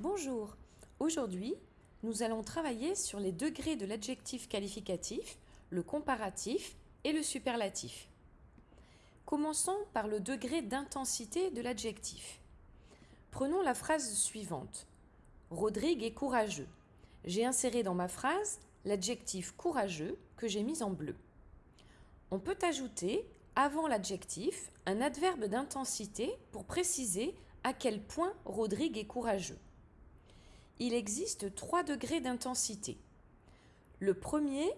Bonjour, aujourd'hui nous allons travailler sur les degrés de l'adjectif qualificatif, le comparatif et le superlatif. Commençons par le degré d'intensité de l'adjectif. Prenons la phrase suivante. Rodrigue est courageux. J'ai inséré dans ma phrase l'adjectif courageux que j'ai mis en bleu. On peut ajouter, avant l'adjectif, un adverbe d'intensité pour préciser à quel point Rodrigue est courageux. Il existe trois degrés d'intensité. Le premier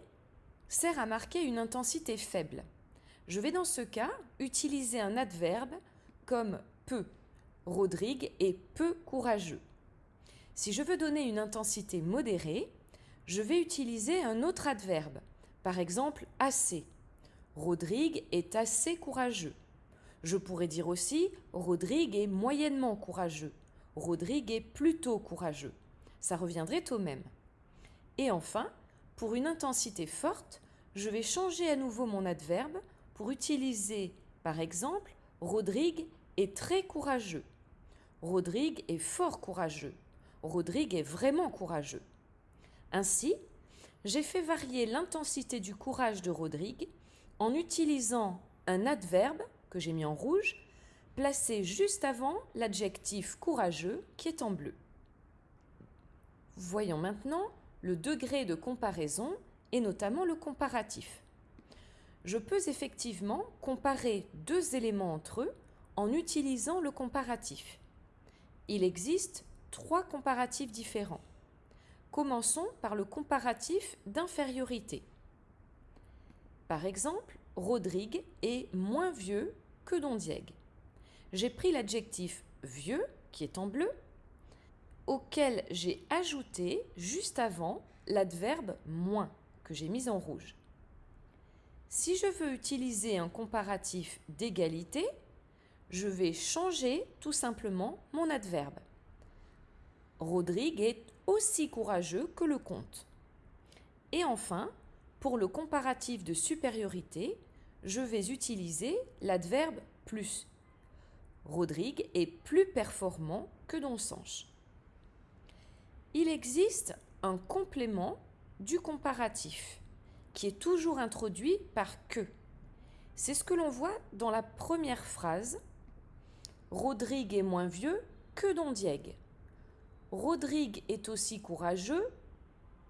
sert à marquer une intensité faible. Je vais dans ce cas utiliser un adverbe comme peu. Rodrigue est peu courageux. Si je veux donner une intensité modérée, je vais utiliser un autre adverbe, par exemple assez. Rodrigue est assez courageux. Je pourrais dire aussi Rodrigue est moyennement courageux. Rodrigue est plutôt courageux. Ça reviendrait au même. Et enfin, pour une intensité forte, je vais changer à nouveau mon adverbe pour utiliser, par exemple, Rodrigue est très courageux. Rodrigue est fort courageux. Rodrigue est vraiment courageux. Ainsi, j'ai fait varier l'intensité du courage de Rodrigue en utilisant un adverbe, que j'ai mis en rouge, placé juste avant l'adjectif courageux qui est en bleu. Voyons maintenant le degré de comparaison et notamment le comparatif. Je peux effectivement comparer deux éléments entre eux en utilisant le comparatif. Il existe trois comparatifs différents. Commençons par le comparatif d'infériorité. Par exemple, Rodrigue est moins vieux que Don Diego. J'ai pris l'adjectif vieux, qui est en bleu, auquel j'ai ajouté juste avant l'adverbe moins, que j'ai mis en rouge. Si je veux utiliser un comparatif d'égalité, je vais changer tout simplement mon adverbe. Rodrigue est aussi courageux que le comte. Et enfin, pour le comparatif de supériorité, je vais utiliser l'adverbe plus. Rodrigue est plus performant que Don. Il existe un complément du comparatif qui est toujours introduit par que. C'est ce que l'on voit dans la première phrase. Rodrigue est moins vieux que Don Diego. Rodrigue est aussi courageux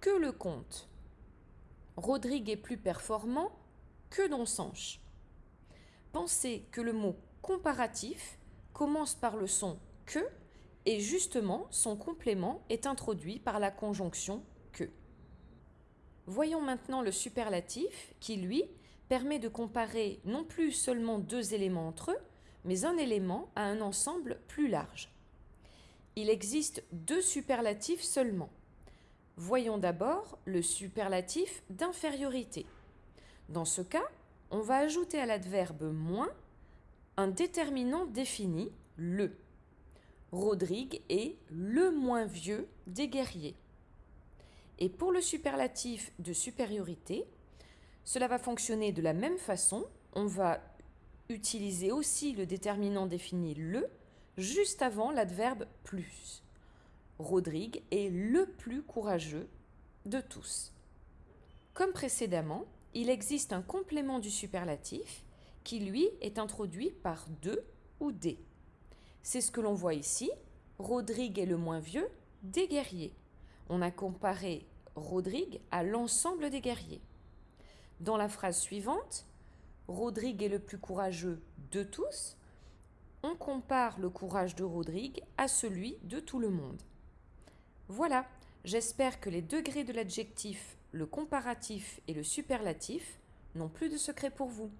que le comte. Rodrigue est plus performant que Don Sanche. Pensez que le mot comparatif commence par le son que et justement son complément est introduit par la conjonction que. Voyons maintenant le superlatif qui, lui, permet de comparer non plus seulement deux éléments entre eux, mais un élément à un ensemble plus large. Il existe deux superlatifs seulement. Voyons d'abord le superlatif d'infériorité. Dans ce cas, on va ajouter à l'adverbe moins un déterminant défini, le. Rodrigue est le moins vieux des guerriers. Et pour le superlatif de supériorité, cela va fonctionner de la même façon. On va utiliser aussi le déterminant défini le juste avant l'adverbe plus. Rodrigue est le plus courageux de tous. Comme précédemment, il existe un complément du superlatif qui, lui, est introduit par de ou des. C'est ce que l'on voit ici. Rodrigue est le moins vieux des guerriers. On a comparé Rodrigue à l'ensemble des guerriers. Dans la phrase suivante, Rodrigue est le plus courageux de tous. On compare le courage de Rodrigue à celui de tout le monde. Voilà, j'espère que les degrés de l'adjectif, le comparatif et le superlatif n'ont plus de secret pour vous.